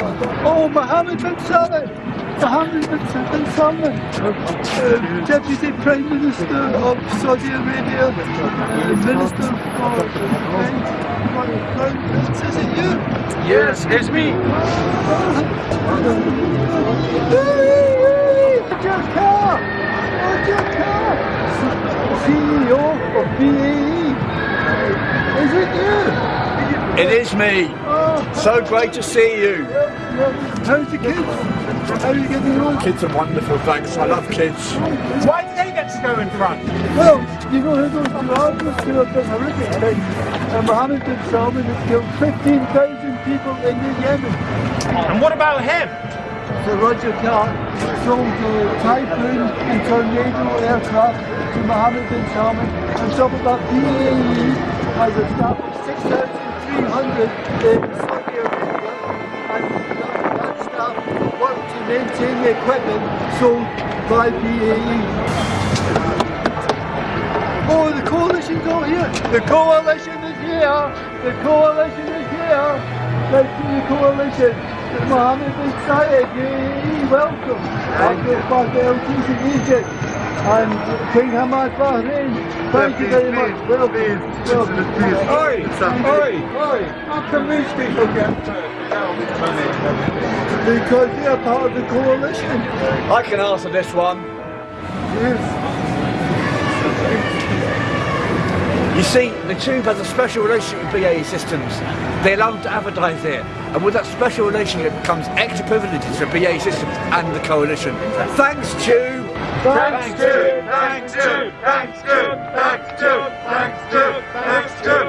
Mohammed bin Salman, Mohammed bin Salman, uh, Deputy Prime Minister of Saudi Arabia, uh, Minister for Prince, is it you? Yes, it's me. Roger Carr! Roger Carr! CEO of BAE. Is it you? It is me. So great to see you. well, how's the kids? How are you getting on? Kids are wonderful, thanks. I love kids. Why did they get to go in front? Well, you know who those Arabs who have been horrific things? And Mohammed bin Salman has killed 15,000 people in the Yemen. And what about him? So Roger Carr sold the Typhoon and Tornado aircraft to Mohammed bin Salman. On top of that, BAE has established 6,300 in Saudi Arabia and that, staff work to maintain the equipment sold by BAE. Oh, the coalition's all here. The coalition is here. The coalition is here. Let's see the coalition. Mohammed bin Zayed, yay, welcome. Abdul Fatah El Sisi, Egypt. And King Hamad Bahrain. Thank you very much. Welcome. welcome. Oi, oi, oi. How come these people get Because they are part of the coalition. I can answer this one. Yes. You see, the Tube has a special relationship with BAE Systems. They allow them to advertise there. And with that special relationship comes extra privileges for BAE Systems and the coalition. Thanks, Tube! Thanks to, thanks to, thanks to, thanks to, thanks to, thanks to.